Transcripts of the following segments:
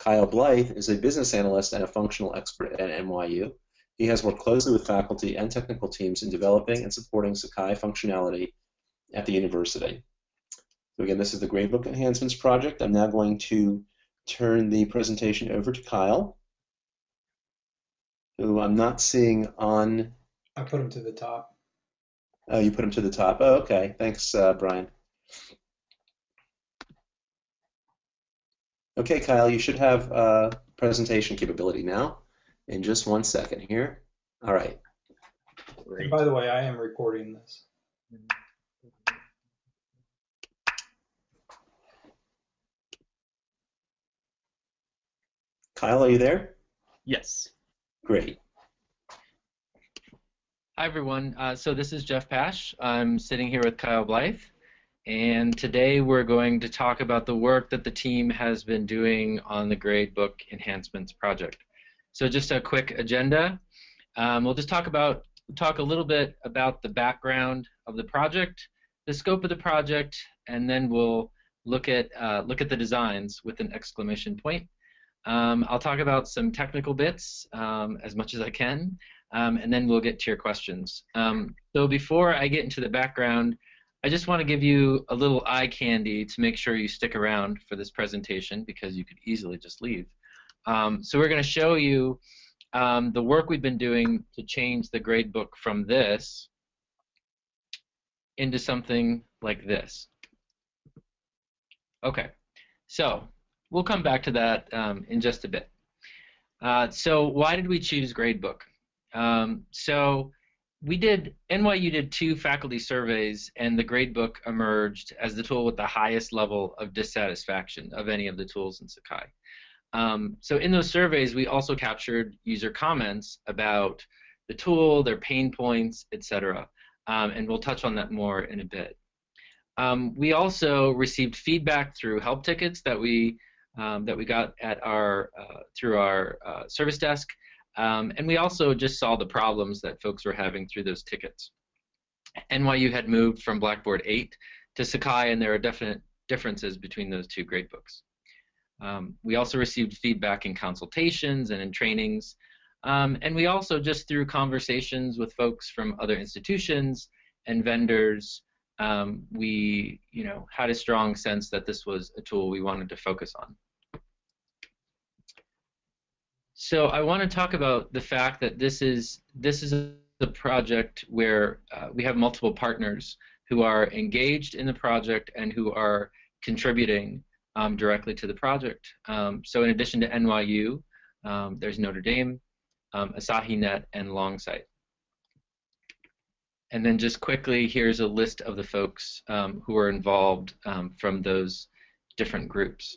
Kyle Blythe is a business analyst and a functional expert at NYU. He has worked closely with faculty and technical teams in developing and supporting Sakai functionality at the university. So again, this is the Gradebook Enhancements Project. I'm now going to turn the presentation over to Kyle, who I'm not seeing on. I put him to the top. Oh, you put him to the top. Oh, okay. Thanks, uh, Brian. Okay, Kyle, you should have uh, presentation capability now. In just one second here. All right. And by the way, I am recording this. Kyle, are you there? Yes. Great. Hi, everyone. Uh, so this is Jeff Pash. I'm sitting here with Kyle Blythe. And today we're going to talk about the work that the team has been doing on the Gradebook Enhancements project. So just a quick agenda. Um, we'll just talk about talk a little bit about the background of the project, the scope of the project, and then we'll look at uh, look at the designs with an exclamation point. Um, I'll talk about some technical bits um, as much as I can, um, and then we'll get to your questions. Um, so before I get into the background, I just want to give you a little eye candy to make sure you stick around for this presentation because you could easily just leave. Um, so we're going to show you um, the work we've been doing to change the gradebook from this into something like this. Okay, so we'll come back to that um, in just a bit. Uh, so why did we choose gradebook? Um, so we did NYU did two faculty surveys, and the gradebook emerged as the tool with the highest level of dissatisfaction of any of the tools in Sakai. Um, so in those surveys, we also captured user comments about the tool, their pain points, etc. Um, and we'll touch on that more in a bit. Um, we also received feedback through help tickets that we um, that we got at our uh, through our uh, service desk, um, and we also just saw the problems that folks were having through those tickets. NYU had moved from Blackboard 8 to Sakai, and there are definite differences between those two gradebooks. Um, we also received feedback in consultations and in trainings. Um, and we also just through conversations with folks from other institutions and vendors, um, we you know had a strong sense that this was a tool we wanted to focus on. So I want to talk about the fact that this is this is a project where uh, we have multiple partners who are engaged in the project and who are contributing um, directly to the project. Um, so in addition to NYU, um, there's Notre Dame, um, AsahiNet, and Longsight. And then just quickly, here's a list of the folks um, who are involved um, from those different groups.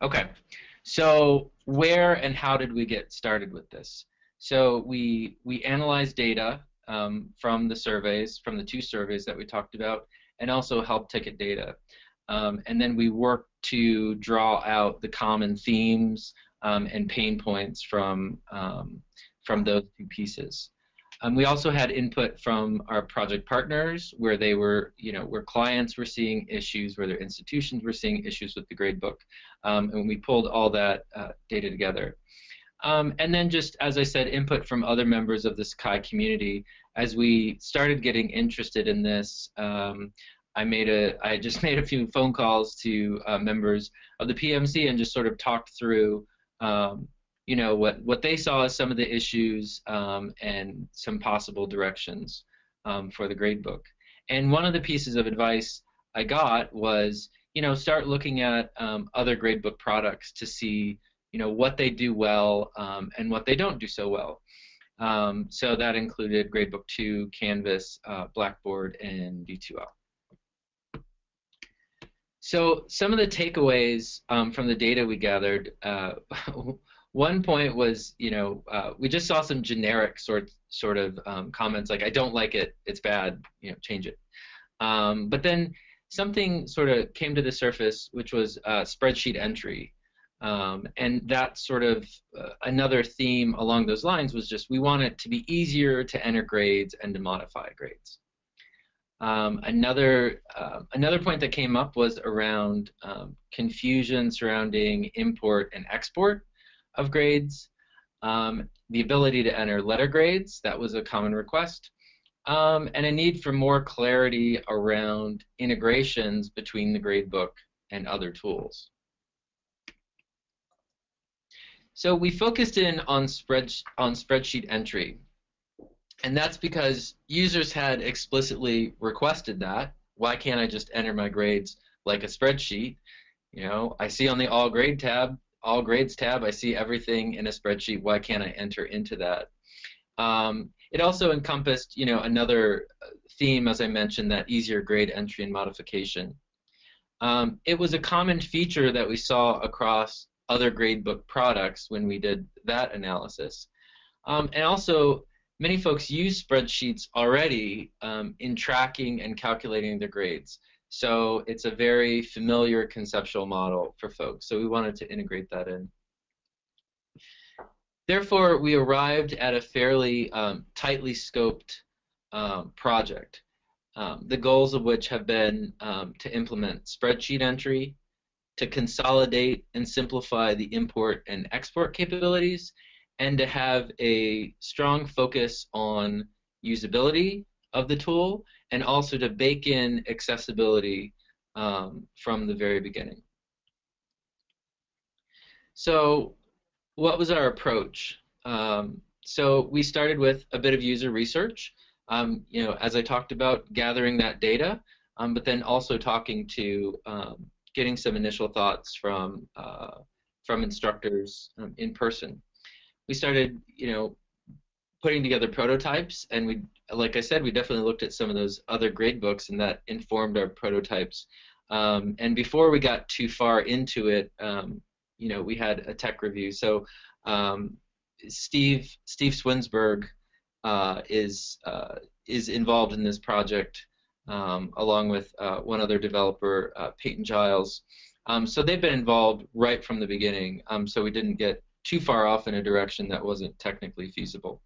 Okay, so where and how did we get started with this? So we we analyzed data um, from the surveys, from the two surveys that we talked about, and also help ticket data. Um, and then we work to draw out the common themes um, and pain points from um, from those two pieces. Um, we also had input from our project partners, where they were, you know, where clients were seeing issues, where their institutions were seeing issues with the gradebook, um, and we pulled all that uh, data together. Um, and then just, as I said, input from other members of the Sakai community. As we started getting interested in this, um, I made a, I just made a few phone calls to uh, members of the PMC and just sort of talked through, um, you know, what what they saw as some of the issues um, and some possible directions um, for the gradebook. And one of the pieces of advice I got was, you know, start looking at um, other gradebook products to see, you know, what they do well um, and what they don't do so well. Um, so that included Gradebook 2, Canvas, uh, Blackboard, and D2L. So some of the takeaways um, from the data we gathered, uh, one point was, you know, uh, we just saw some generic sort sort of um, comments like, "I don't like it, it's bad, you know, change it." Um, but then something sort of came to the surface, which was uh, spreadsheet entry, um, and that sort of uh, another theme along those lines was just we want it to be easier to enter grades and to modify grades. Um, another uh, another point that came up was around um, confusion surrounding import and export of grades, um, the ability to enter letter grades, that was a common request, um, and a need for more clarity around integrations between the gradebook and other tools. So we focused in on, spread, on spreadsheet entry, and that's because users had explicitly requested that. Why can't I just enter my grades like a spreadsheet? You know, I see on the All Grade tab, All Grades tab, I see everything in a spreadsheet. Why can't I enter into that? Um, it also encompassed, you know, another theme, as I mentioned, that easier grade entry and modification. Um, it was a common feature that we saw across other gradebook products when we did that analysis. Um, and also, many folks use spreadsheets already um, in tracking and calculating their grades. So it's a very familiar conceptual model for folks. So we wanted to integrate that in. Therefore, we arrived at a fairly um, tightly scoped um, project, um, the goals of which have been um, to implement spreadsheet entry, to consolidate and simplify the import and export capabilities, and to have a strong focus on usability of the tool and also to bake in accessibility um, from the very beginning. So what was our approach? Um, so we started with a bit of user research, um, you know, as I talked about, gathering that data, um, but then also talking to, um, getting some initial thoughts from uh, from instructors um, in person we started, you know, putting together prototypes, and we, like I said, we definitely looked at some of those other grade books, and that informed our prototypes. Um, and before we got too far into it, um, you know, we had a tech review. So um, Steve Steve Swinsburg uh, is uh, is involved in this project, um, along with uh, one other developer, uh, Peyton Giles. Um, so they've been involved right from the beginning. Um, so we didn't get too far off in a direction that wasn't technically feasible.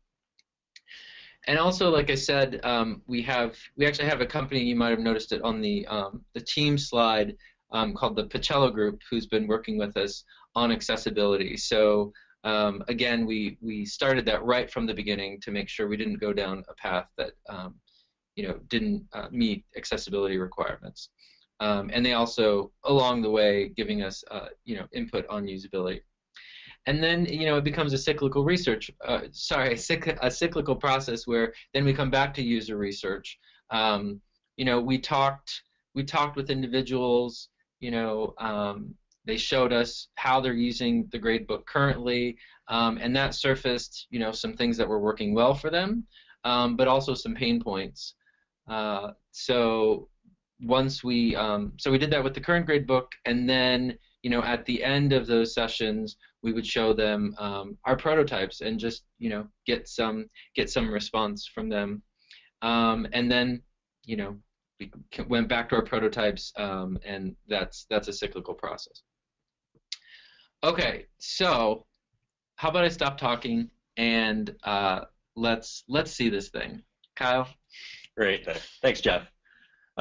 And also, like I said, um, we have we actually have a company. You might have noticed it on the um, the team slide um, called the Paciello Group, who's been working with us on accessibility. So um, again, we we started that right from the beginning to make sure we didn't go down a path that um, you know didn't uh, meet accessibility requirements. Um, and they also, along the way, giving us uh, you know input on usability and then you know it becomes a cyclical research uh, sorry a, cyc- a, cyclical process where then we come back to user research. Um, you know we talked we talked with individuals you know um, they showed us how they're using the gradebook currently um, and that surfaced you know some things that were working well for them um, but also some pain points. Uh, so once we um, so we did that with the current gradebook and then you know at the end of those sessions we would show them um, our prototypes and just you know get some get some response from them, um, and then you know we went back to our prototypes, um, and that's that's a cyclical process. Okay, so how about I stop talking and uh, let's let's see this thing, Kyle. Great, thanks, Jeff.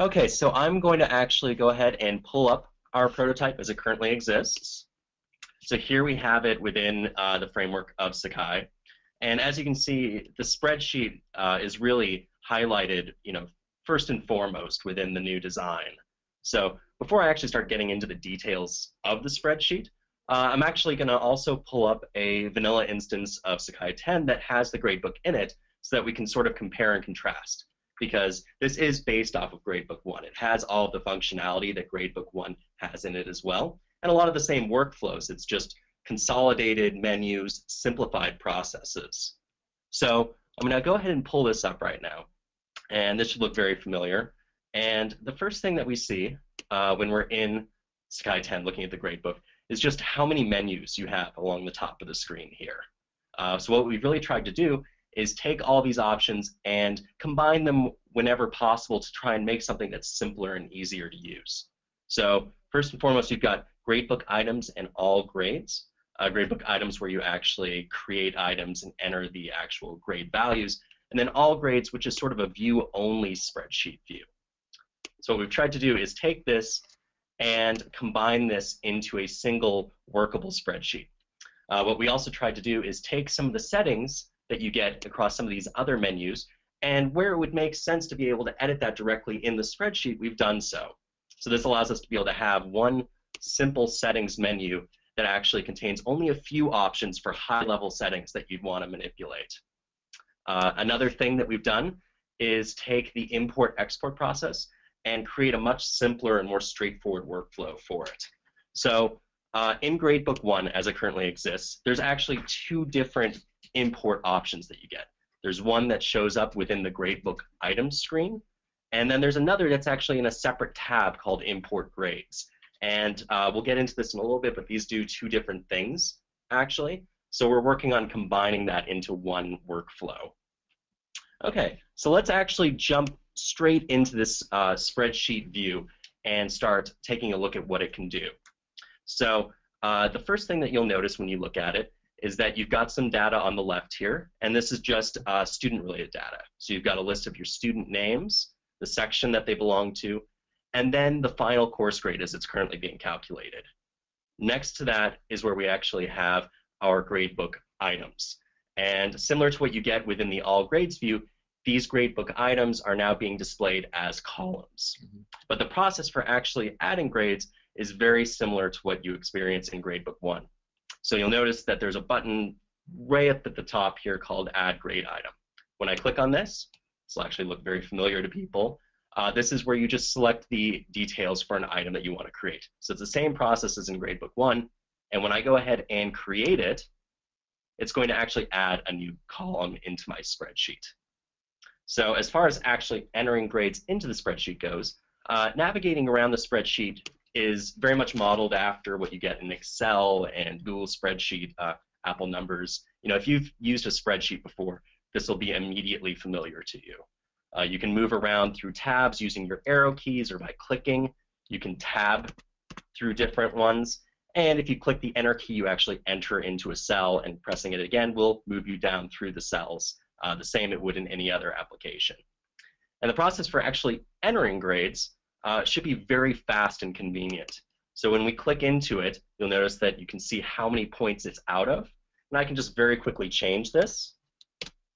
Okay, so I'm going to actually go ahead and pull up our prototype as it currently exists. So here we have it within uh, the framework of Sakai. And as you can see, the spreadsheet uh, is really highlighted, you know, first and foremost within the new design. So before I actually start getting into the details of the spreadsheet, uh, I'm actually going to also pull up a vanilla instance of Sakai 10 that has the gradebook in it so that we can sort of compare and contrast because this is based off of Gradebook 1. It has all of the functionality that Gradebook 1 has in it as well and a lot of the same workflows. It's just consolidated menus, simplified processes. So I'm going to go ahead and pull this up right now. And this should look very familiar. And the first thing that we see uh, when we're in Sakai 10 looking at the gradebook is just how many menus you have along the top of the screen here. Uh, so what we've really tried to do is take all these options and combine them whenever possible to try and make something that's simpler and easier to use. So first and foremost, you've got gradebook items and all grades. Uh, gradebook items where you actually create items and enter the actual grade values. And then all grades, which is sort of a view-only spreadsheet view. So what we've tried to do is take this and combine this into a single workable spreadsheet. Uh, what we also tried to do is take some of the settings that you get across some of these other menus, and where it would make sense to be able to edit that directly in the spreadsheet, we've done so. So this allows us to be able to have one simple settings menu that actually contains only a few options for high-level settings that you'd want to manipulate. Uh, another thing that we've done is take the import-export process and create a much simpler and more straightforward workflow for it. So uh, in Gradebook 1, as it currently exists, there's actually two different import options that you get. There's one that shows up within the Gradebook items screen, and then there's another that's actually in a separate tab called Import Grades. And uh, we'll get into this in a little bit, but these do two different things, actually. So we're working on combining that into one workflow. Okay, so let's actually jump straight into this uh, spreadsheet view and start taking a look at what it can do. So uh, the first thing that you'll notice when you look at it is that you've got some data on the left here, and this is just uh, student-related data. So you've got a list of your student names, the section that they belong to, and then the final course grade as it's currently being calculated. Next to that is where we actually have our gradebook items. And similar to what you get within the all grades view, these gradebook items are now being displayed as columns. Mm -hmm. But the process for actually adding grades is very similar to what you experience in gradebook 1. So you'll notice that there's a button right up at the top here called add grade item. When I click on this, this will actually look very familiar to people. Uh, this is where you just select the details for an item that you want to create. So it's the same process as in Gradebook 1, and when I go ahead and create it, it's going to actually add a new column into my spreadsheet. So as far as actually entering grades into the spreadsheet goes, uh, navigating around the spreadsheet is very much modeled after what you get in Excel and Google Spreadsheet, uh, Apple Numbers. You know, if you've used a spreadsheet before, this will be immediately familiar to you. Uh, you can move around through tabs using your arrow keys or by clicking. You can tab through different ones. And if you click the enter key, you actually enter into a cell, and pressing it again will move you down through the cells, uh, the same it would in any other application. And the process for actually entering grades uh, should be very fast and convenient. So when we click into it, you'll notice that you can see how many points it's out of. And I can just very quickly change this.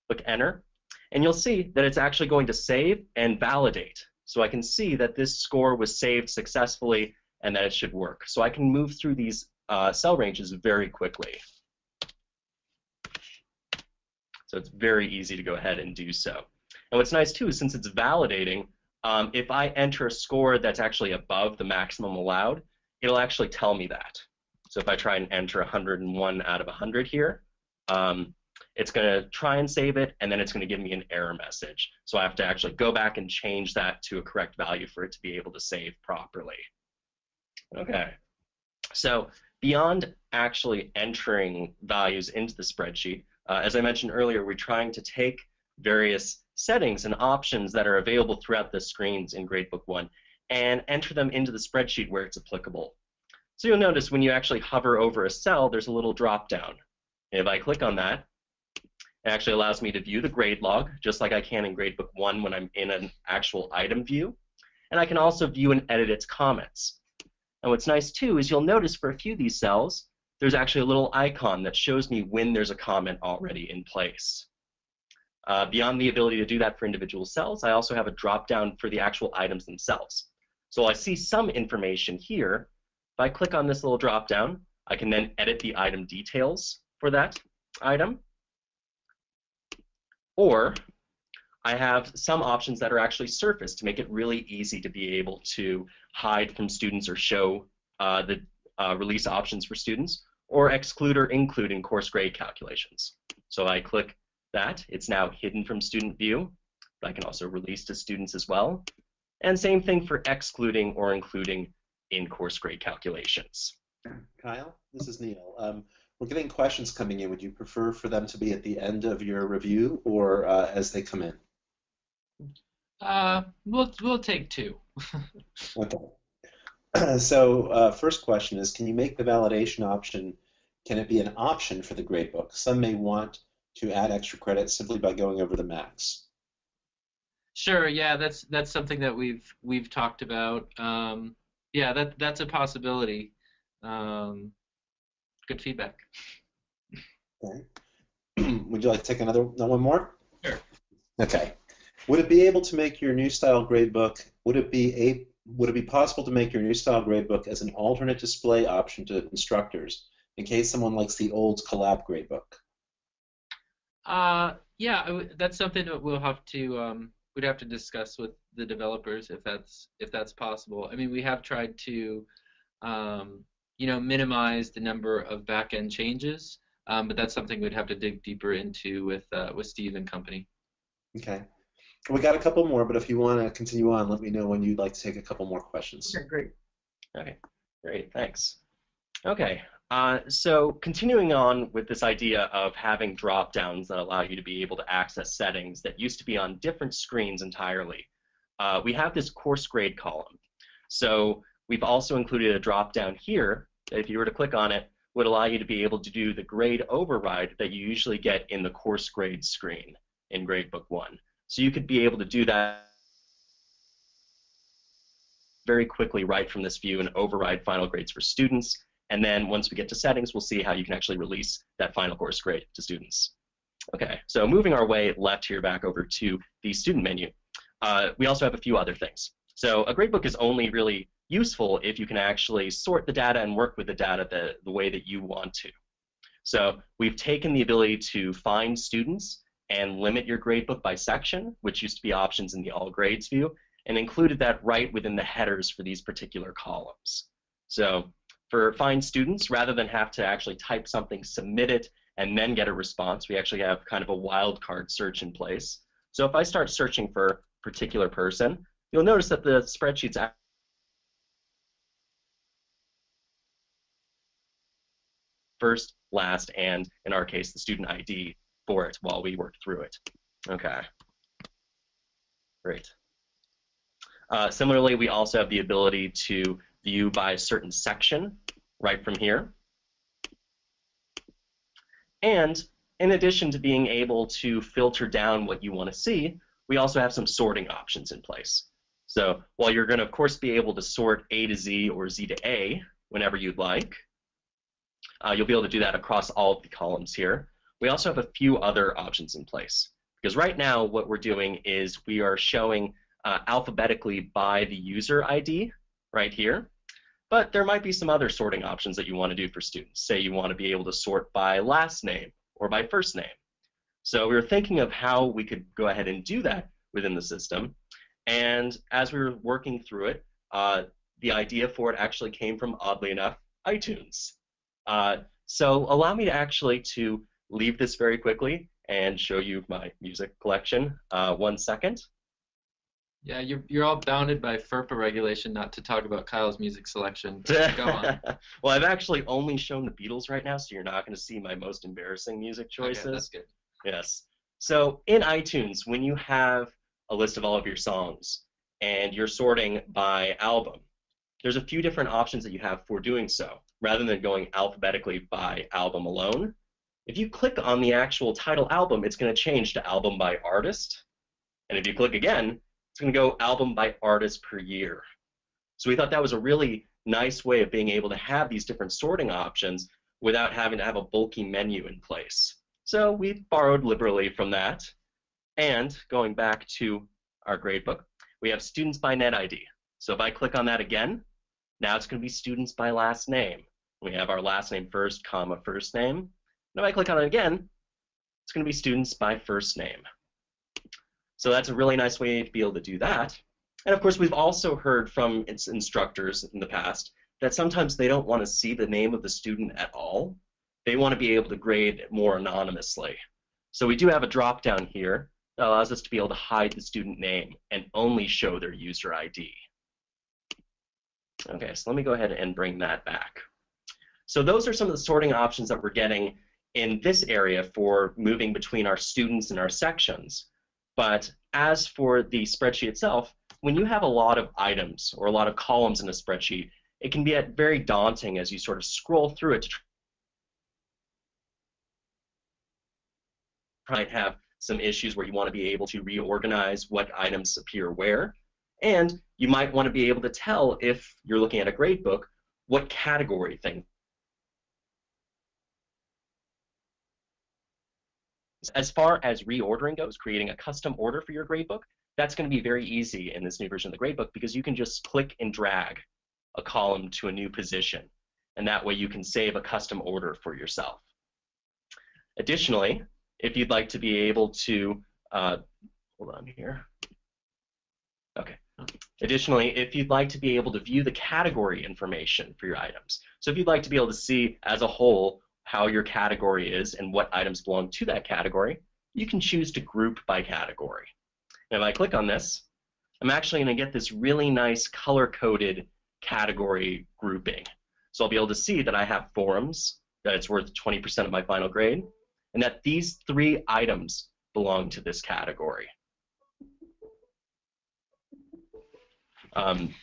Click enter, and you'll see that it's actually going to save and validate. So I can see that this score was saved successfully and that it should work. So I can move through these uh, cell ranges very quickly. So it's very easy to go ahead and do so. And what's nice too is since it's validating, um, if I enter a score that's actually above the maximum allowed, it'll actually tell me that. So if I try and enter 101 out of 100 here, um, it's going to try and save it, and then it's going to give me an error message. So I have to actually go back and change that to a correct value for it to be able to save properly. Okay. So beyond actually entering values into the spreadsheet, uh, as I mentioned earlier, we're trying to take various settings and options that are available throughout the screens in Gradebook 1 and enter them into the spreadsheet where it's applicable. So you'll notice when you actually hover over a cell, there's a little drop down. If I click on that, it actually allows me to view the grade log, just like I can in Gradebook 1 when I'm in an actual item view. And I can also view and edit its comments. And what's nice too is you'll notice for a few of these cells, there's actually a little icon that shows me when there's a comment already in place. Uh, beyond the ability to do that for individual cells, I also have a drop-down for the actual items themselves. So I see some information here. If I click on this little drop-down, I can then edit the item details for that item. Or I have some options that are actually surfaced to make it really easy to be able to hide from students or show uh, the uh, release options for students, or exclude or include in course grade calculations. So I click that, it's now hidden from student view, but I can also release to students as well. And same thing for excluding or including in course grade calculations. Kyle, this is Neil. Um, we're getting questions coming in. Would you prefer for them to be at the end of your review or uh, as they come in? Uh, we'll we'll take two. okay. so uh, first question is, can you make the validation option? Can it be an option for the gradebook? Some may want to add extra credit simply by going over the max. Sure. Yeah, that's that's something that we've we've talked about. Um, yeah, that that's a possibility. Um, good feedback. Okay. Would you like to take another one more? Sure. Okay. Would it be able to make your new style gradebook? Would it be a would it be possible to make your new style gradebook as an alternate display option to instructors in case someone likes the old collab gradebook? Uh, yeah, that's something that we'll have to um, we'd have to discuss with the developers if that's if that's possible. I mean, we have tried to um, you know minimize the number of back-end changes, um, but that's something we'd have to dig deeper into with uh, with Steve and company. Okay. We got a couple more, but if you want to continue on, let me know when you'd like to take a couple more questions. Okay, great. Okay, great, thanks. Okay, uh, so continuing on with this idea of having drop downs that allow you to be able to access settings that used to be on different screens entirely, uh, we have this course grade column. So we've also included a drop down here that if you were to click on it, would allow you to be able to do the grade override that you usually get in the course grade screen in Gradebook 1. So you could be able to do that very quickly right from this view and override final grades for students. And then once we get to settings, we'll see how you can actually release that final course grade to students. Okay, so moving our way left here back over to the student menu, uh, we also have a few other things. So a gradebook is only really useful if you can actually sort the data and work with the data the, the way that you want to. So we've taken the ability to find students and limit your gradebook by section, which used to be options in the all grades view, and included that right within the headers for these particular columns. So for find students, rather than have to actually type something, submit it, and then get a response, we actually have kind of a wildcard search in place. So if I start searching for a particular person, you'll notice that the spreadsheet's first, last, and in our case, the student ID for it while we work through it. Okay. Great. Uh, similarly, we also have the ability to view by a certain section right from here. And in addition to being able to filter down what you want to see, we also have some sorting options in place. So while you're going to, of course, be able to sort A to Z or Z to A whenever you'd like, uh, you'll be able to do that across all of the columns here we also have a few other options in place. Because right now what we're doing is we are showing uh, alphabetically by the user ID right here. But there might be some other sorting options that you want to do for students. Say you want to be able to sort by last name or by first name. So we were thinking of how we could go ahead and do that within the system. And as we were working through it, uh, the idea for it actually came from, oddly enough, iTunes. Uh, so allow me to actually to leave this very quickly and show you my music collection. Uh, one second. Yeah, you're, you're all bounded by FERPA regulation not to talk about Kyle's music selection. Go on. well, I've actually only shown the Beatles right now, so you're not going to see my most embarrassing music choices. Okay, that's good. Yes. So in iTunes, when you have a list of all of your songs and you're sorting by album, there's a few different options that you have for doing so. Rather than going alphabetically by album alone, if you click on the actual title album, it's going to change to album by artist. And if you click again, it's going to go album by artist per year. So we thought that was a really nice way of being able to have these different sorting options without having to have a bulky menu in place. So we borrowed liberally from that. And going back to our gradebook, we have students by net ID. So if I click on that again, now it's going to be students by last name. We have our last name first, comma, first name. And if I click on it again, it's going to be students by first name. So that's a really nice way to be able to do that. And of course, we've also heard from its instructors in the past that sometimes they don't want to see the name of the student at all. They want to be able to grade more anonymously. So we do have a drop down here that allows us to be able to hide the student name and only show their user ID. Okay, so let me go ahead and bring that back. So those are some of the sorting options that we're getting in this area for moving between our students and our sections. But as for the spreadsheet itself, when you have a lot of items or a lot of columns in a spreadsheet, it can be very daunting as you sort of scroll through it to try and have some issues where you want to be able to reorganize what items appear where. And you might want to be able to tell if you're looking at a grade book what category thing. As far as reordering goes, creating a custom order for your gradebook, that's going to be very easy in this new version of the gradebook because you can just click and drag a column to a new position. And that way you can save a custom order for yourself. Additionally, if you'd like to be able to, uh, hold on here. Okay. Additionally, if you'd like to be able to view the category information for your items, so if you'd like to be able to see as a whole how your category is and what items belong to that category, you can choose to group by category. And if I click on this, I'm actually going to get this really nice color-coded category grouping. So I'll be able to see that I have forums, that it's worth 20% of my final grade, and that these three items belong to this category. Um,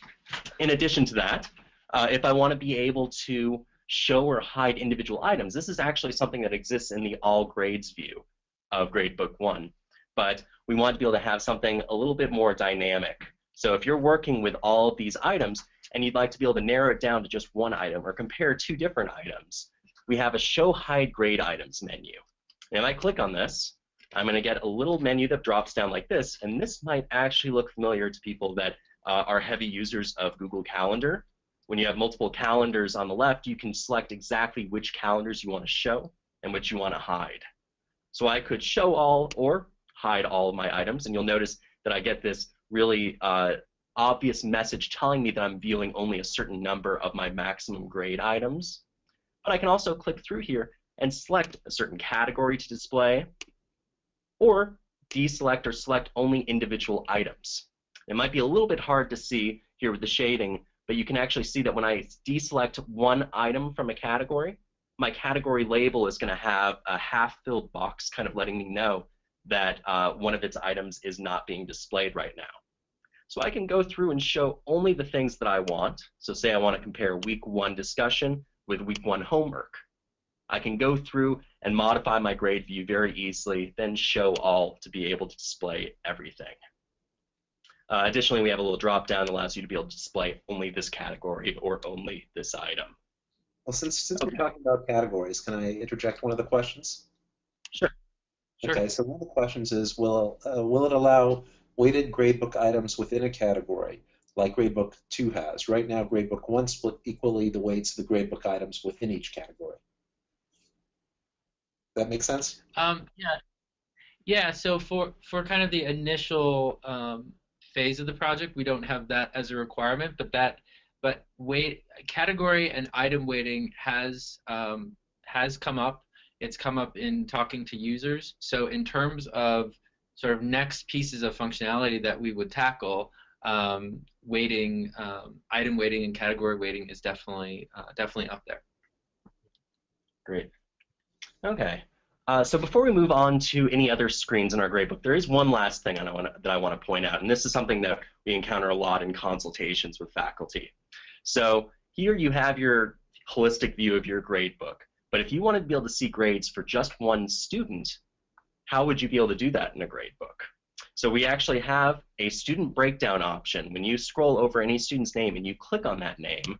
in addition to that, uh, if I want to be able to show or hide individual items, this is actually something that exists in the all grades view of Gradebook 1. But we want to be able to have something a little bit more dynamic. So if you're working with all of these items and you'd like to be able to narrow it down to just one item or compare two different items, we have a show hide grade items menu. And if I click on this, I'm going to get a little menu that drops down like this, and this might actually look familiar to people that uh, are heavy users of Google Calendar. When you have multiple calendars on the left, you can select exactly which calendars you want to show and which you want to hide. So I could show all or hide all of my items, and you'll notice that I get this really uh, obvious message telling me that I'm viewing only a certain number of my maximum grade items. But I can also click through here and select a certain category to display, or deselect or select only individual items. It might be a little bit hard to see here with the shading, but you can actually see that when I deselect one item from a category, my category label is going to have a half-filled box kind of letting me know that uh, one of its items is not being displayed right now. So I can go through and show only the things that I want. So say I want to compare week one discussion with week one homework. I can go through and modify my grade view very easily, then show all to be able to display everything. Uh, additionally, we have a little drop down that allows you to be able to display only this category or only this item. Well, since, since Okay. we're talking about categories, can I interject one of the questions? Sure. Okay, so one of the questions is, will, uh, will it allow weighted gradebook items within a category, like Gradebook 2 has? Right now, Gradebook 1 split equally the weights of the gradebook items within each category. That make sense? Um, yeah, yeah. So for for kind of the initial um, phase of the project, we don't have that as a requirement, but that but weight category and item weighting has um, has come up. It's come up in talking to users. So in terms of sort of next pieces of functionality that we would tackle, um, weighting, um, item weighting, and category weighting is definitely uh, definitely up there. Great. Okay. Uh, so before we move on to any other screens in our gradebook, there is one last thing I wanna, that I want to point out, and this is something that we encounter a lot in consultations with faculty. So here you have your holistic view of your gradebook, but if you wanted to be able to see grades for just one student, how would you be able to do that in a gradebook? So we actually have a student breakdown option. When you scroll over any student's name and you click on that name,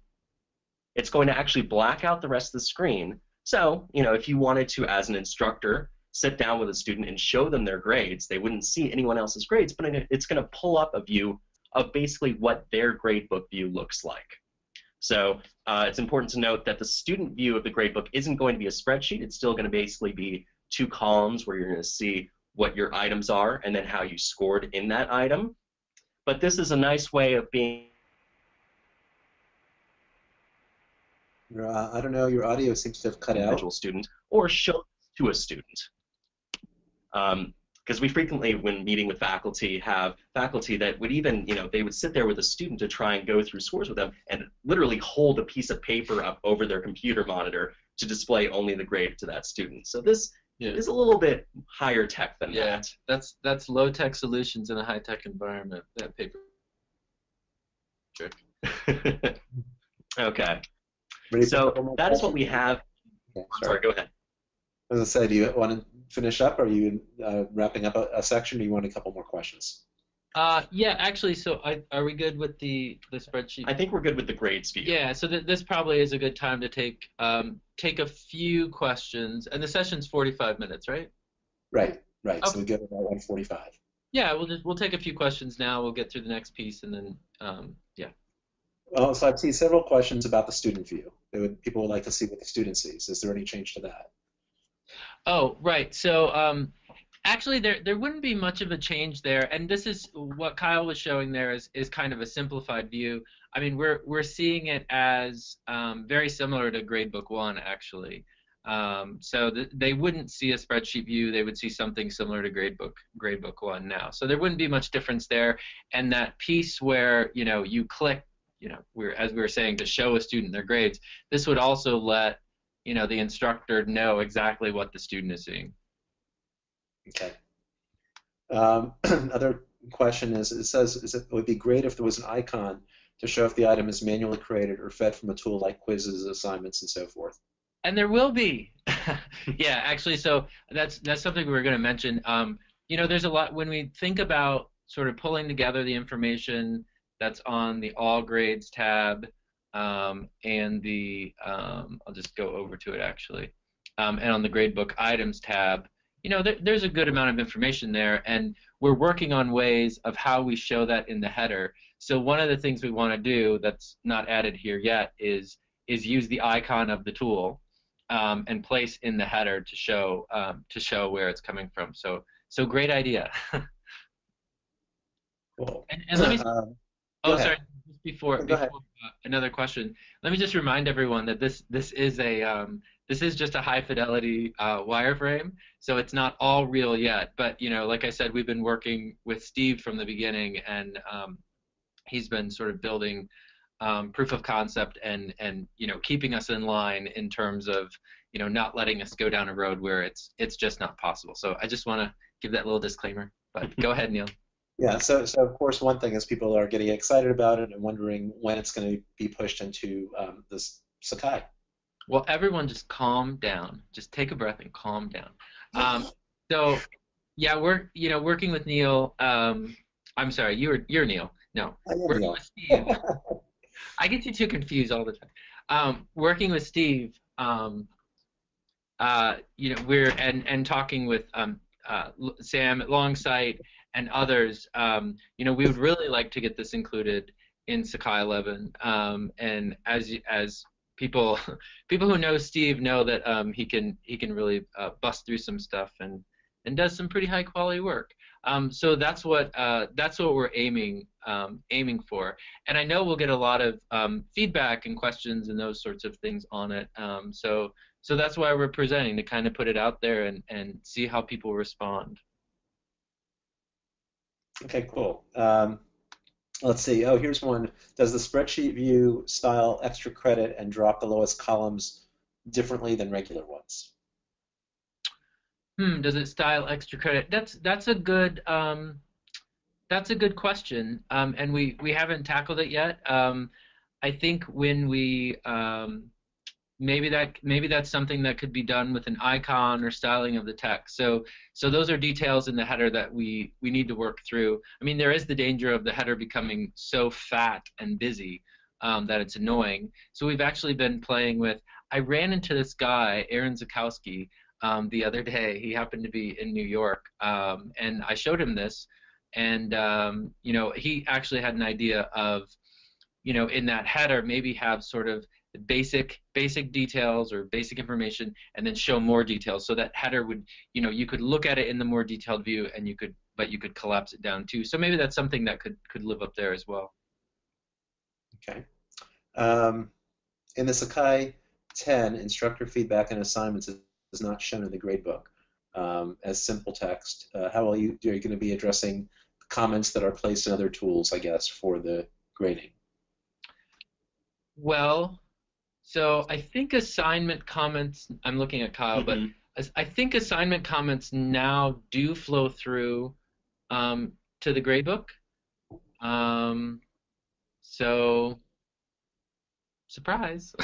it's going to actually black out the rest of the screen so, you know, if you wanted to, as an instructor, sit down with a student and show them their grades, they wouldn't see anyone else's grades, but it's going to pull up a view of basically what their gradebook view looks like. So uh, it's important to note that the student view of the gradebook isn't going to be a spreadsheet. It's still going to basically be two columns where you're going to see what your items are and then how you scored in that item. But this is a nice way of being Your, uh, I don't know, your audio seems to have cut out. individual student or show to a student. Because we frequently, when meeting with faculty, have faculty that would even, you know, they would sit there with a student to try and go through scores with them and literally hold a piece of paper up over their computer monitor to display only the grade to that student. So this Yeah. is a little bit higher tech than Yeah, that's that's low tech solutions in a high tech environment. That paper. that. okay. Ready So that is what we have. Okay, Sorry, go ahead. As I said, do you want to finish up? Or Are you uh, wrapping up a, a section? Or do you want a couple more questions? Uh, yeah, actually, so I, are we good with the, the spreadsheet? I think we're good with the grades view. Yeah, so th- this probably is a good time to take um, take a few questions, and the session's 45 minutes, right? Right, right. So we go to about 145. Yeah, we'll just we'll take a few questions now. We'll get through the next piece, and then um, yeah. Well, so I've seen several questions about the student view. Would, people would like to see what the student sees. Is there any change to that? Oh, right. So um, actually, there there wouldn't be much of a change there, and this is what Kyle was showing there is is kind of a simplified view. I mean, we're we're seeing it as um, very similar to Gradebook One, actually. Um, so th- they wouldn't see a spreadsheet view; they would see something similar to Gradebook Gradebook One now. So there wouldn't be much difference there. And that piece where you know you click, you know, we're as we were saying to show a student their grades, this would also let you know the instructor know exactly what the student is seeing. Okay. Um, another question is, it says is it would be great if there was an icon to show if the item is manually created or fed from a tool like quizzes, assignments, and so forth. And there will be. yeah, actually, so that's that's something we were going to mention. Um, you know, there's a lot when we think about sort of pulling together the information that's on the All Grades tab um, and the um, I'll just go over to it actually, um, and on the Gradebook Items tab. You know, there, there's a good amount of information there, and we're working on ways of how we show that in the header. So one of the things we want to do that's not added here yet is is use the icon of the tool um, and place in the header to show um, to show where it's coming from. So so great idea. Cool. and, and let me Um, oh sorry just before, before uh, another question. Let me just remind everyone that this this is a um, this is just a high fidelity uh, wireframe, so it's not all real yet. But you know, like I said, we've been working with Steve from the beginning, and um, he's been sort of building um, proof of concept and and you know keeping us in line in terms of you know not letting us go down a road where it's it's just not possible. So I just want to give that little disclaimer. But go ahead, Neil. Yeah, so, so of course one thing is people are getting excited about it and wondering when it's going to be pushed into um, this Sakai. Well, everyone just calm down. Just take a breath and calm down. Um, so, yeah, we're you know working with Neil. Um, I'm sorry, you're you're Neil. No, working Neil. with Steve. I get you two confused all the time. Um, working with Steve, um, uh, you know, we're and and talking with um, uh, Sam at Longsight and others. Um, you know, we would really like to get this included in Sakai 11. Um, and as as people people who know Steve know that um, he can he can really uh, bust through some stuff and and does some pretty high quality work. Um, so that's what uh, that's what we're aiming um, aiming for. And I know we'll get a lot of um, feedback and questions and those sorts of things on it. Um, so so that's why we're presenting to kind of put it out there and, and see how people respond. Okay, cool. Um, let's see. Oh, here's one. Does the spreadsheet view style extra credit and drop the lowest columns differently than regular ones? Hmm, does it style extra credit? That's that's a good um, that's a good question, um, and we we haven't tackled it yet. Um, I think when we um, maybe that maybe that's something that could be done with an icon or styling of the text. So so those are details in the header that we we need to work through. I mean, there is the danger of the header becoming so fat and busy um, that it's annoying. So we've actually been playing with. I ran into this guy, Aaron Zeckoski, um, the other day. He happened to be in New York, um, and I showed him this, and um, you know, he actually had an idea of, you know, in that header maybe have sort of basic basic details or basic information, and then show more details. So that header would, you know, you could look at it in the more detailed view, and you could, but you could collapse it down too. So maybe that's something that could could live up there as well. Okay. Um, in the Sakai 10, instructor feedback and assignments is not shown in the gradebook um, as simple text. Uh, how will you, are you going to be addressing comments that are placed in other tools, I guess, for the grading? Well, so I think assignment comments. I'm looking at Kyle, but Mhm. as- I think assignment comments now do flow through um, to the gradebook. Um, so, surprise.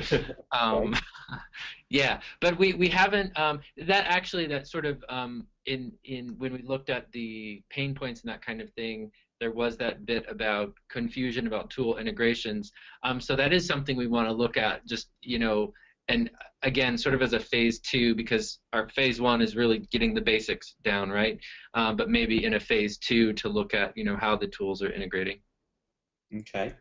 um, Yeah, but we, we haven't um, that actually that sort of um, in in when we looked at the pain points and that kind of thing, there was that bit about confusion about tool integrations. Um, so that is something we want to look at. Just you know, and again, sort of as a phase two, because our phase one is really getting the basics down, right? Um, but maybe in a phase two to look at you know how the tools are integrating. Okay.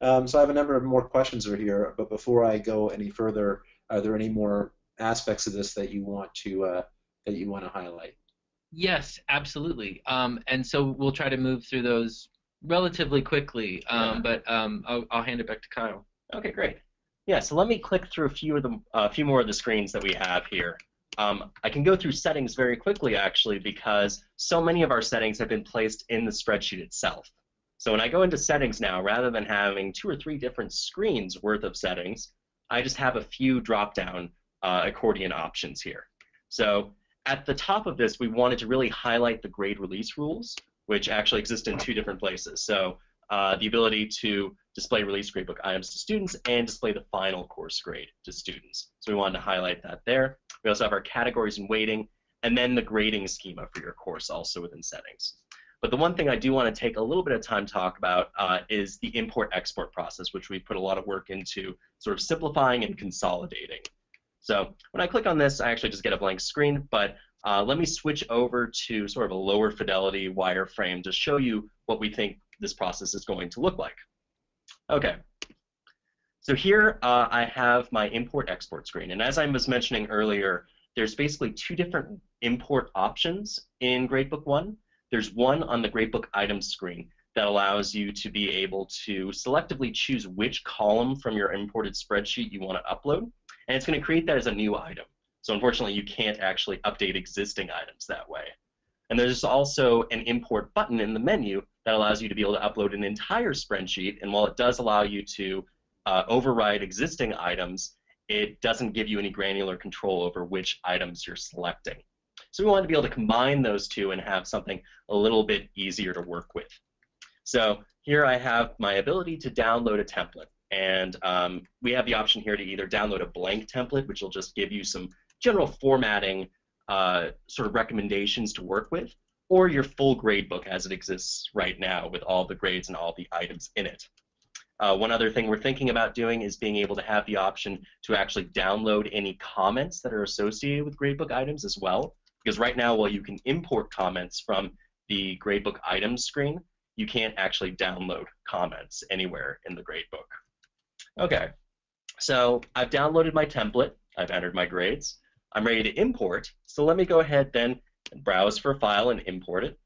Um, so I have a number of more questions over here, but before I go any further, are there any more aspects of this that you want to uh, that you want to highlight? Yes, absolutely. Um, and so we'll try to move through those relatively quickly. Um. But um, I'll, I'll hand it back to Kyle. Okay, great. Yeah, so let me click through a few of the a few more of the screens that we have here. Um, I can go through settings very quickly actually because so many of our settings have been placed in the spreadsheet itself. So when I go into settings now, rather than having two or three different screens worth of settings, I just have a few drop-down uh, accordion options here. So at the top of this, we wanted to really highlight the grade release rules, which actually exist in two different places. So uh, the ability to display release gradebook items to students and display the final course grade to students. So we wanted to highlight that there. We also have our categories and weighting, and then the grading schema for your course also within settings. But the one thing I do want to take a little bit of time to talk about uh, is the import-export process, which we put a lot of work into sort of simplifying and consolidating. So when I click on this, I actually just get a blank screen, but uh, let me switch over to sort of a lower fidelity wireframe to show you what we think this process is going to look like. Okay. So here uh, I have my import-export screen, and as I was mentioning earlier, there's basically two different import options in Gradebook 1. There's one on the Gradebook items screen that allows you to be able to selectively choose which column from your imported spreadsheet you want to upload, and it's going to create that as a new item. So unfortunately, you can't actually update existing items that way. And there's also an import button in the menu that allows you to be able to upload an entire spreadsheet, and while it does allow you to uh, override existing items, it doesn't give you any granular control over which items you're selecting. So we wanted to be able to combine those two and have something a little bit easier to work with. So here I have my ability to download a template. And um, we have the option here to either download a blank template, which will just give you some general formatting uh, sort of recommendations to work with, or your full gradebook as it exists right now with all the grades and all the items in it. Uh, one other thing we're thinking about doing is being able to have the option to actually download any comments that are associated with gradebook items as well. Because right now, while you can import comments from the gradebook items screen, you can't actually download comments anywhere in the gradebook. Okay, so I've downloaded my template. I've entered my grades. I'm ready to import. So let me go ahead then and browse for a file and import it.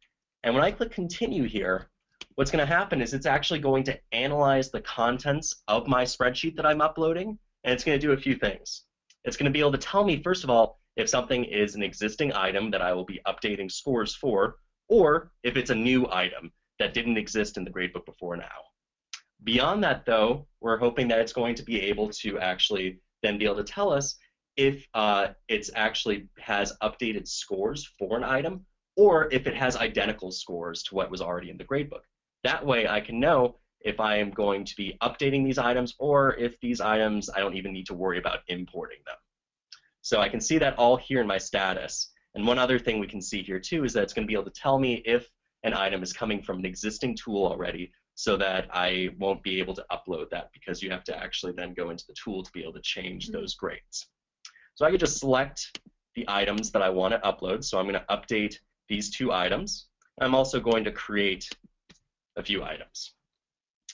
And when I click continue here, what's going to happen is it's actually going to analyze the contents of my spreadsheet that I'm uploading, and it's going to do a few things. It's going to be able to tell me, first of all, if something is an existing item that I will be updating scores for, or if it's a new item that didn't exist in the gradebook before now. Beyond that, though, we're hoping that it's going to be able to actually then be able to tell us if uh, it's actually has updated scores for an item, or if it has identical scores to what was already in the gradebook. That way I can know if I am going to be updating these items or if these items I don't even need to worry about importing them. So I can see that all here in my status. And one other thing we can see here too is that it's going to be able to tell me if an item is coming from an existing tool already so that I won't be able to upload that because you have to actually then go into the tool to be able to change those grades. So I could just select the items that I want to upload. So I'm going to update these two items. I'm also going to create a few items.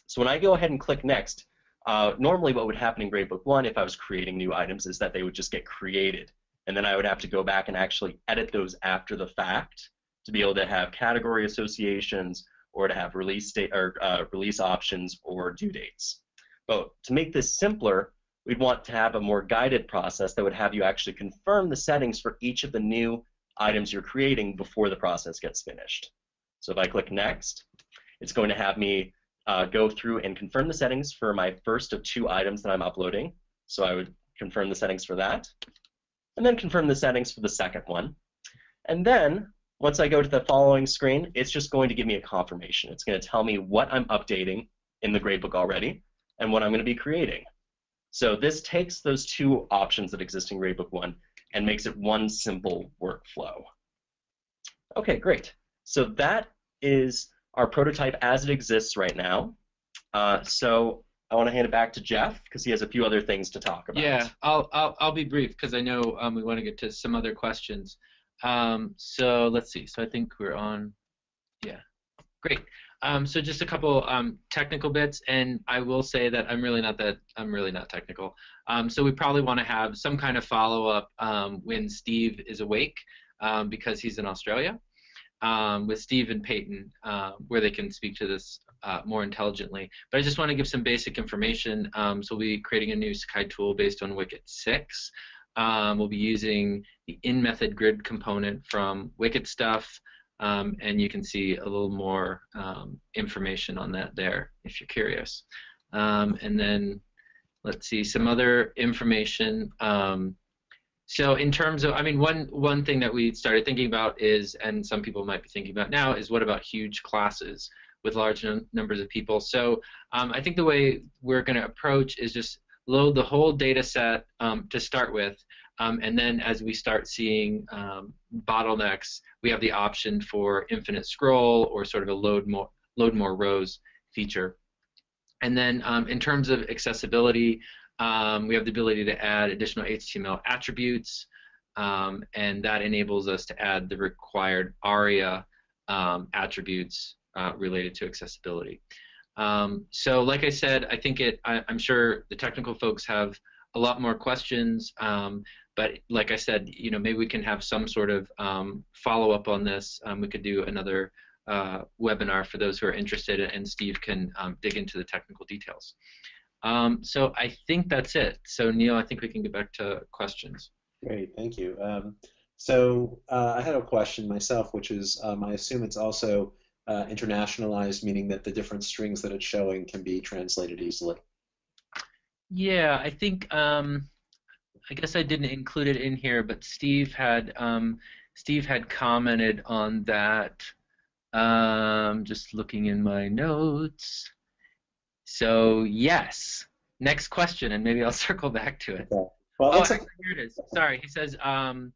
So when I go ahead and click next, uh, normally what would happen in Gradebook 1 if I was creating new items is that they would just get created. And then I would have to go back and actually edit those after the fact to be able to have category associations or to have release date or uh, release options or due dates. But to make this simpler, we'd want to have a more guided process that would have you actually confirm the settings for each of the new items you're creating before the process gets finished. So if I click next, it's going to have me uh, go through and confirm the settings for my first of two items that I'm uploading. So I would confirm the settings for that, and then confirm the settings for the second one. And then once I go to the following screen, it's just going to give me a confirmation. It's going to tell me what I'm updating in the gradebook already and what I'm going to be creating. So this takes those two options that exist in Gradebook 1 and makes it one simple workflow. Okay, great. So that is our prototype as it exists right now. Uh, so I want to hand it back to Jeff because he has a few other things to talk about. Yeah, I'll I'll, I'll be brief because I know um, we want to get to some other questions. Um, so let's see. So I think we're on. Yeah, great. Um, so just a couple um, technical bits, and I will say that I'm really not that I'm really not technical. Um, so we probably want to have some kind of follow up um, when Steve is awake um, because he's in Australia with Steve and Peyton, uh, where they can speak to this uh, more intelligently. But I just want to give some basic information. so we'll be creating a new Sakai tool based on Wicket 6. We'll be using the in-method grid component from Wicket stuff. Um, and you can see a little more um, information on that there if you're curious. Um, and then let's see some other information. Um, so in terms of, I mean, one one thing that we started thinking about is, and some people might be thinking about now, is what about huge classes with large num numbers of people? So um, I think the way we're going to approach is just load the whole data set um, to start with, um, and then as we start seeing um, bottlenecks, we have the option for infinite scroll or sort of a load more, load more rows feature. And then um, in terms of accessibility, um, we have the ability to add additional HTML attributes, um, and that enables us to add the required ARIA attributes uh, related to accessibility. So like I said, I think it, I, I'm sure the technical folks have a lot more questions. Um, but like I said, you know, maybe we can have some sort of um, follow up on this. Um, we could do another uh, webinar for those who are interested, and Steve can um, dig into the technical details. Um, so I think that's it. So Neil, I think we can get back to questions. Great, thank you. Um, so uh, I had a question myself, which is um, I assume it's also uh, internationalized, meaning that the different strings that it's showing can be translated easily. Yeah, I think um, I guess I didn't include it in here, but Steve had um, Steve had commented on that. Um, just looking in my notes. So yes. Next question, and maybe I'll circle back to it. Okay. Well, oh, actually, here it is. Sorry, he says. Um,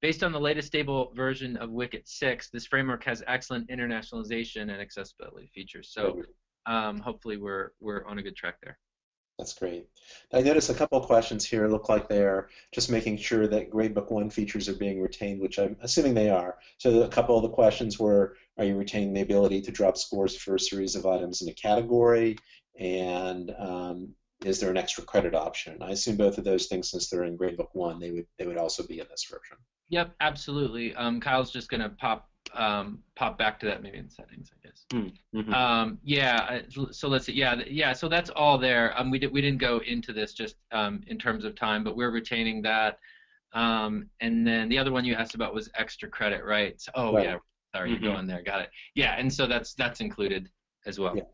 based on the latest stable version of Wicket 6, this framework has excellent internationalization and accessibility features. So um, hopefully we're we're on a good track there. That's great. I notice a couple of questions here look like they're just making sure that Gradebook 1 features are being retained, which I'm assuming they are. So a couple of the questions were, are you retaining the ability to drop scores for a series of items in a category? And um, is there an extra credit option? I assume both of those things, since they're in Gradebook 1, they would, they would also be in this version. Yep, absolutely. Um, Kyle's just going to pop um, pop back to that maybe in settings, I guess. Hmm, mm-hmm. Um, yeah. So let's see. Yeah, yeah. So that's all there. Um, we did we didn't go into this just um, in terms of time, but we're retaining that. Um, and then the other one you asked about was extra credit, right? So, oh right. yeah. Sorry, mm-hmm. you're going there. Got it. Yeah, and so that's that's included as well. Yeah. Yeah.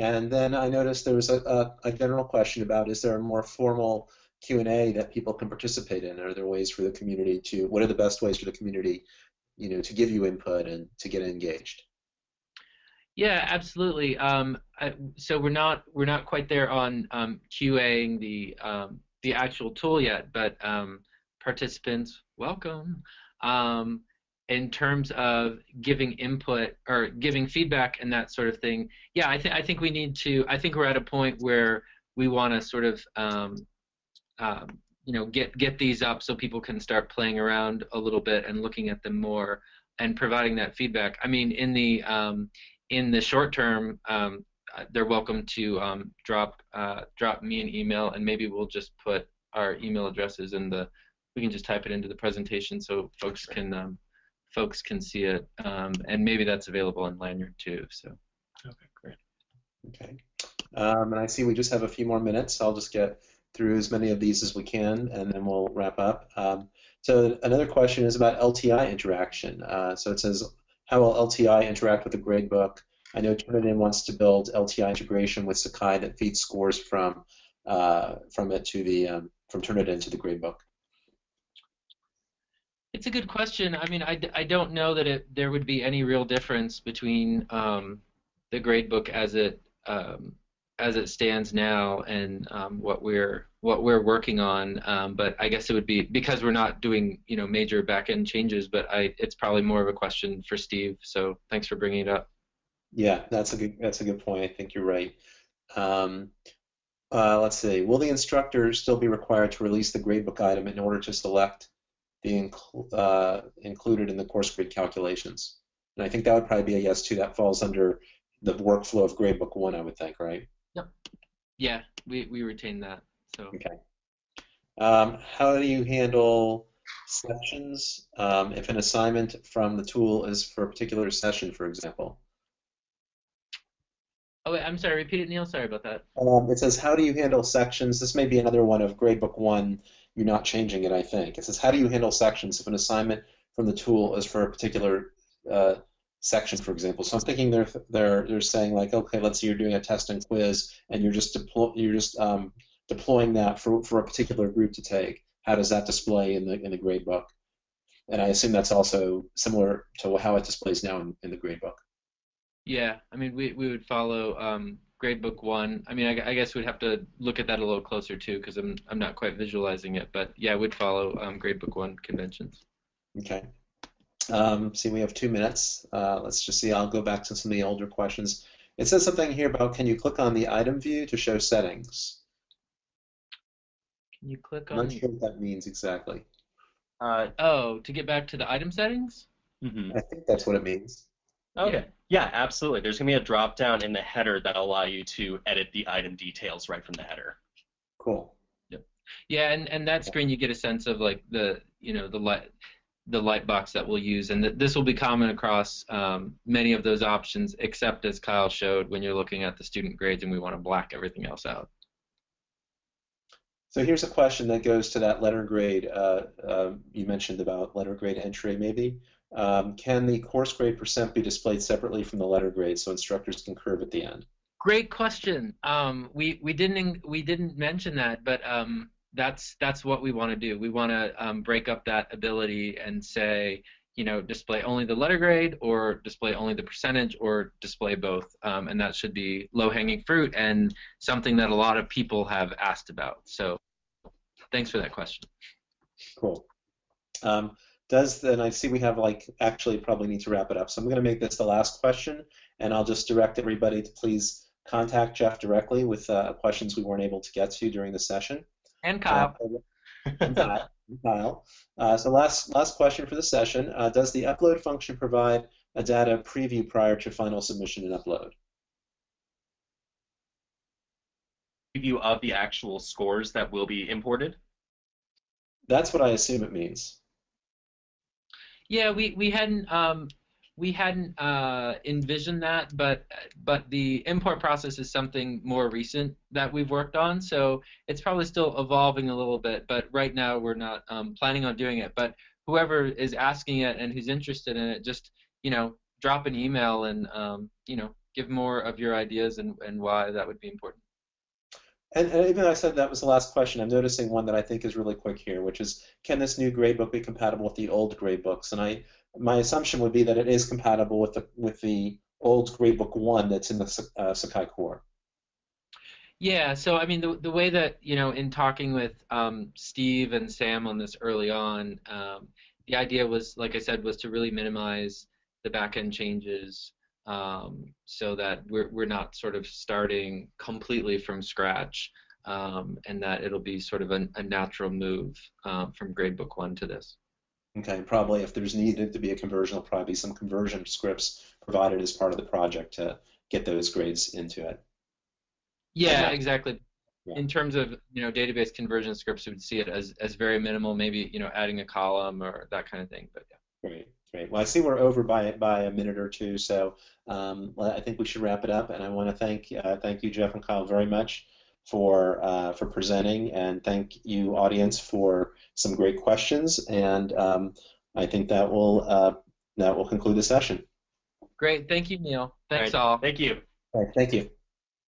And then I noticed there was a, a, a general question about is there a more formal Q&A that people can participate in? Are there ways for the community to, what are the best ways for the community you know, to give you input and to get engaged. Yeah, absolutely. Um, I, so we're not we're not quite there on um, QAing the um, the actual tool yet, but um, participants, welcome. Um, in terms of giving input or giving feedback and that sort of thing, yeah, I think I think we need to. I think we're at a point where we want to sort of um, you know get get these up so people can start playing around a little bit and looking at them more and providing that feedback. I mean, in the um, in the short term, um, uh, they're welcome to um, drop uh, drop me an email, and maybe we'll just put our email addresses in the. We can just type it into the presentation so folks can um, folks can see it, um, and maybe that's available in Lanyrd too. So. Okay, great. Okay, um, and I see we just have a few more minutes. So I'll just get through as many of these as we can, and then we'll wrap up. Um, so another question is about LTI interaction. Uh, so it says, how will LTI interact with the gradebook? I know Turnitin wants to build LTI integration with Sakai that feeds scores from uh, from it to the um, from Turnitin to the gradebook. It's a good question. I mean, I, I don't know that it there would be any real difference between um, the gradebook as it um, as it stands now and um, what we're what we're working on. Um, but I guess it would be because we're not doing you know major backend changes. But I it's probably more of a question for Steve. So thanks for bringing it up. Yeah, that's a good that's a good point. I think you're right. Um, uh, let's see. Will the instructor still be required to release the gradebook item in order to select the inc uh, included in the course grade calculations? And I think that would probably be a yes too. That falls under the workflow of gradebook one, I would think, right? Yep. Yeah, we, we retain that. So Okay. Um, how do you handle sections um, if an assignment from the tool is for a particular session, for example? Oh wait, I'm sorry. Repeat it, Neil. Sorry about that. Um, it says, how do you handle sections? This may be another one of gradebook one. You're not changing it, I think. It says, how do you handle sections if an assignment from the tool is for a particular uh, section, for example? So I'm thinking they're they're they're saying like, okay, let's say you're doing a test and quiz, and you're just deploy you're just um, deploying that for for a particular group to take. How does that display in the in the gradebook? And I assume that's also similar to how it displays now in, in the gradebook. Yeah, I mean, we, we would follow um, gradebook one. I mean, I, I, guess we'd have to look at that a little closer too, because I'm I'm not quite visualizing it. But yeah, I would follow um, gradebook one conventions. Okay. Um, see, we have two minutes. Uh, let's just see. I'll go back to some of the older questions. It says something here about can you click on the item view to show settings? Can you click I'm on? not sure what that means exactly. Uh, oh, to get back to the item settings? mm-hmm. I think that's what it means. Okay. Yeah. yeah, absolutely. There's going to be a drop down in the header that'll allow you to edit the item details right from the header. Cool. Yep. Yeah, and, and that screen you get a sense of like the you know the light the light box that we'll use, and th this will be common across um, many of those options, except as Kyle showed when you're looking at the student grades and we want to black everything else out. So here's a question that goes to that letter grade uh, uh, you mentioned about letter grade entry maybe. Um, can the course grade percent be displayed separately from the letter grade so instructors can curve at the end? Great question. Um, we we didn't we didn't mention that, but um, that's that's what we want to do. We want to um, break up that ability and say, you know, display only the letter grade, or display only the percentage, or display both. Um, and that should be low-hanging fruit and something that a lot of people have asked about. So, thanks for that question. Cool. Um, does then I see we have like actually probably need to wrap it up. So I'm going to make this the last question, and I'll just direct everybody to please contact Jeff directly with uh, questions we weren't able to get to during the session. And Kyle. Uh, and Kyle. Uh, so last last question for the session: uh, Does the upload function provide a data preview prior to final submission and upload? Preview of the actual scores that will be imported. That's what I assume it means. Yeah, we we hadn't um, we hadn't uh, envisioned that, but but the import process is something more recent that we've worked on, so it's probably still evolving a little bit. But right now we're not um, planning on doing it. But whoever is asking it and who's interested in it, just you know drop an email and um, you know give more of your ideas and, and why that would be important. And, and, even though I said that was the last question, I'm noticing one that I think is really quick here, which is, can this new gradebook be compatible with the old gradebooks? And I, my assumption would be that it is compatible with the with the old gradebook one that's in the uh, Sakai core. Yeah, so I mean, the the way that you know, in talking with um, Steve and Sam on this early on, um, the idea was, like I said, was to really minimize the backend changes um, so that we're, we're not sort of starting completely from scratch um, and that it'll be sort of a, a natural move um, from gradebook one to this. Okay, probably if there's needed to be a conversion, there'll probably be some conversion scripts provided as part of the project to get those grades into it. Yeah, exactly. Yeah. In terms of you know database conversion scripts, we would see it as, as very minimal, maybe you know adding a column or that kind of thing. But yeah. Great. Great. Well, I see we're over by by a minute or two, so um, I think we should wrap it up. And I want to thank uh, thank you, Jeff and Kyle, very much for uh, for presenting, and thank you, audience, for some great questions. And um, I think that will uh, that will conclude the session. Great. Thank you, Neil. Thanks all. Right. all. Thank you. All right. Thank you.